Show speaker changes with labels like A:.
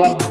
A: Club